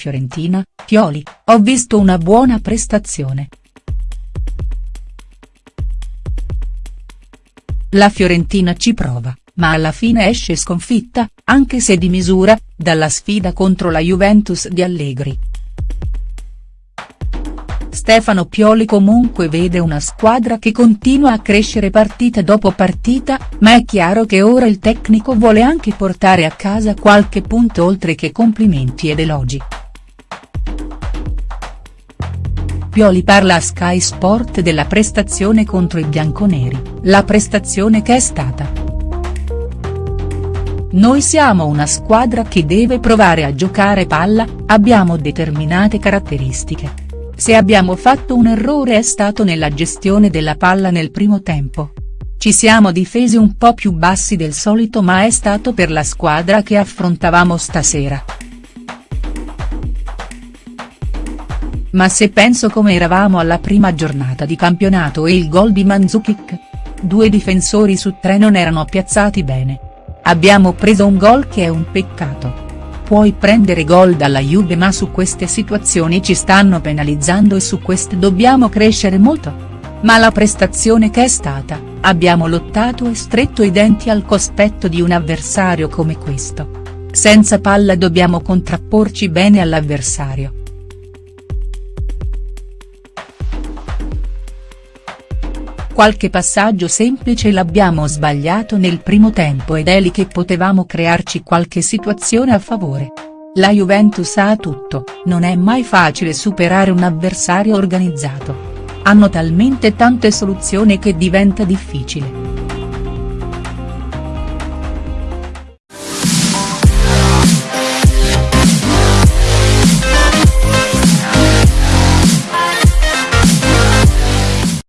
Fiorentina, Pioli, ho visto una buona prestazione. La Fiorentina ci prova, ma alla fine esce sconfitta, anche se di misura, dalla sfida contro la Juventus di Allegri. Stefano Pioli comunque vede una squadra che continua a crescere partita dopo partita, ma è chiaro che ora il tecnico vuole anche portare a casa qualche punto oltre che complimenti ed elogi. Pioli parla a Sky Sport della prestazione contro i bianconeri, la prestazione che è stata. Noi siamo una squadra che deve provare a giocare palla, abbiamo determinate caratteristiche. Se abbiamo fatto un errore è stato nella gestione della palla nel primo tempo. Ci siamo difesi un po' più bassi del solito ma è stato per la squadra che affrontavamo stasera. Ma se penso come eravamo alla prima giornata di campionato e il gol di Mandzukic? Due difensori su tre non erano piazzati bene. Abbiamo preso un gol che è un peccato. Puoi prendere gol dalla Juve ma su queste situazioni ci stanno penalizzando e su queste dobbiamo crescere molto. Ma la prestazione che è stata, abbiamo lottato e stretto i denti al cospetto di un avversario come questo. Senza palla dobbiamo contrapporci bene all'avversario. Qualche passaggio semplice l'abbiamo sbagliato nel primo tempo ed è lì che potevamo crearci qualche situazione a favore. La Juventus ha tutto, non è mai facile superare un avversario organizzato. Hanno talmente tante soluzioni che diventa difficile.